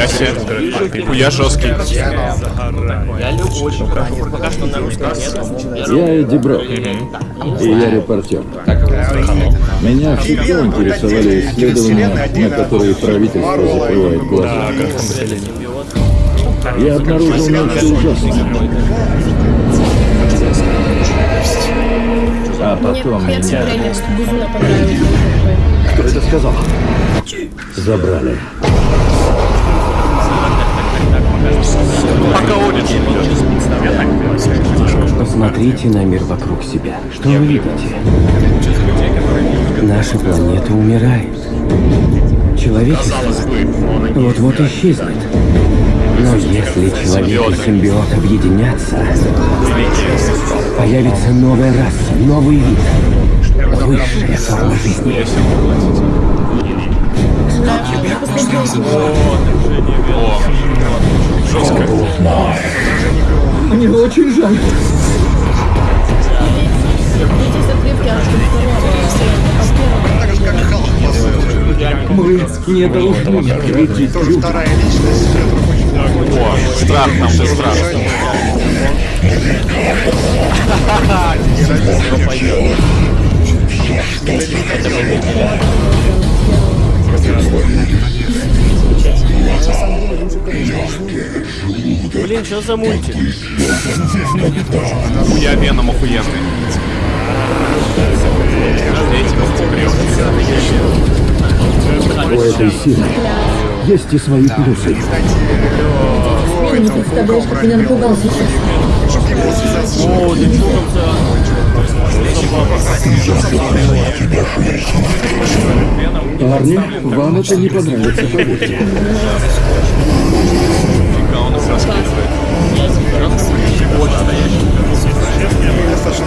Нихуя себе. Хуя жесткий. Я люблю очень хорошо. Пока что на русском нет. Я Эдди Брок, и я репортер. Меня всегда интересовали исследования, на которые правительство закрывает глаза. Я обнаружил нечто ужасное. А потом Мне меня. Кто это сказал? Забрали. Посмотрите на мир вокруг себя. Что вы видите? Наша планета умирает. Человечество вот-вот исчезнет. Но если человек и симбиот объединятся, появится новая раса, новый вид, высшая форма жизни. жестко. Мне очень жаль. Мы не должны вредить людям. О, страх там же страх. Блин, что за мультик? Хуя Веном охуенный. У этой силы есть и свои плюсы. Ты не представляешь, как меня напугал сейчас. О, ты Парни, вам это не понравится, поверьте.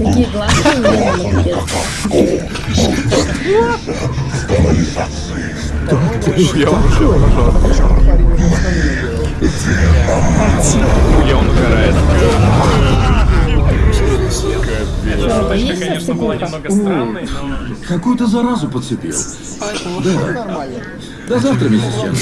меня молодец. Я уже Хуя он угорает. Какую-то заразу подцепил. Да. До завтра, миссис Чен.